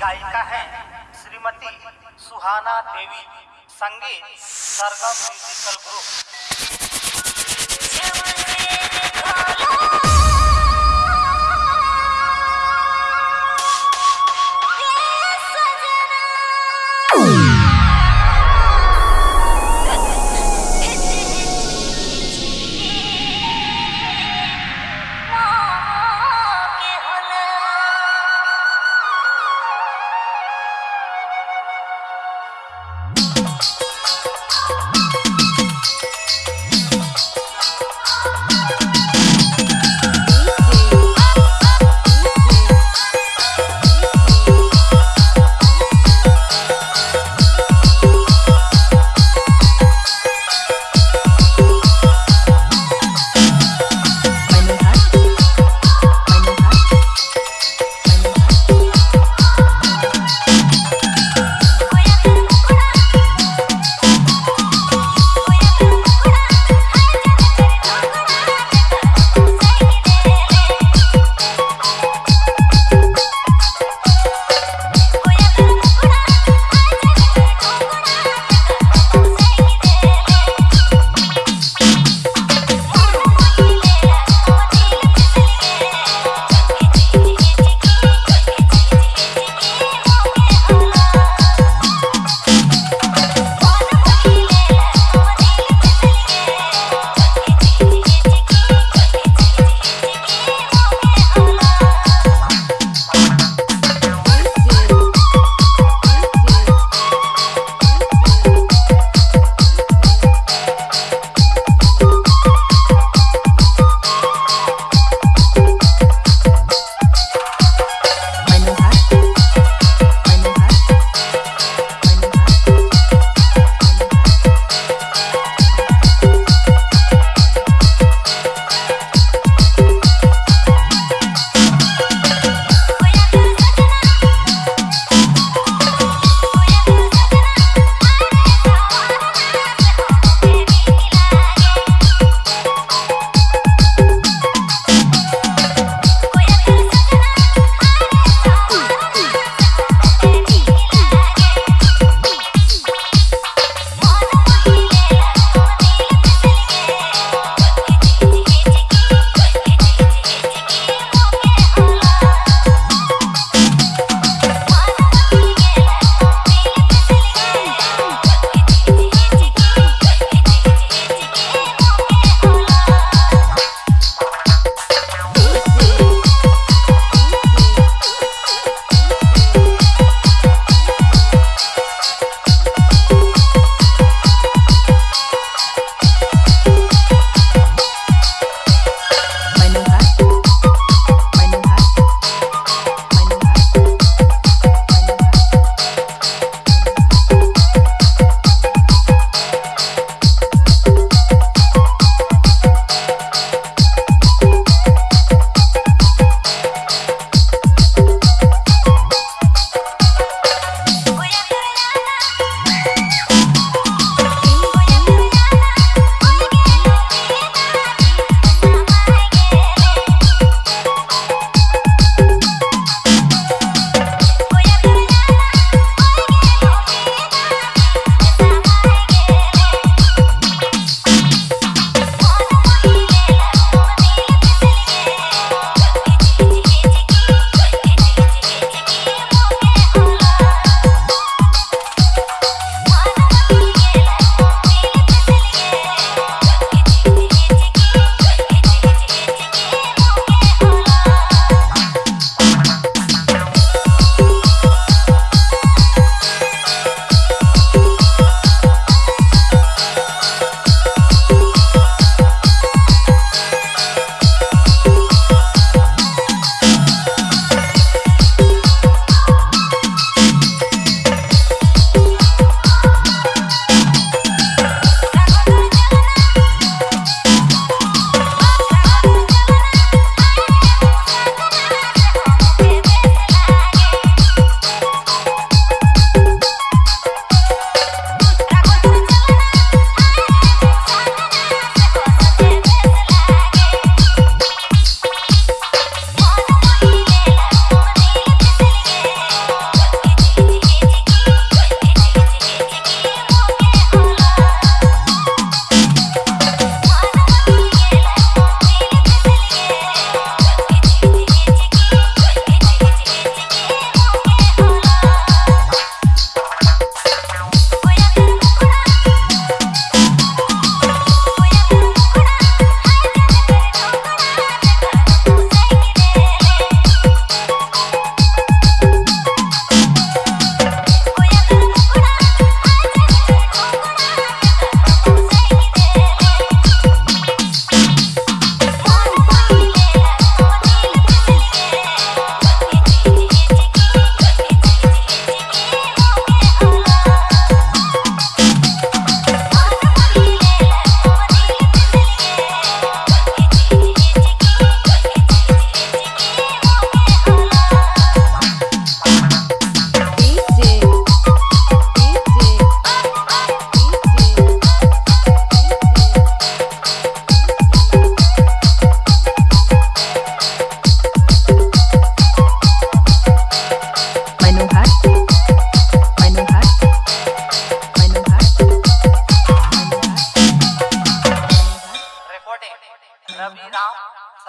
गायिका हैं Shrimati Suhana Devi Sangeet Sargam musical group.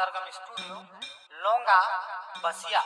Sargam studio लोंगा बसिया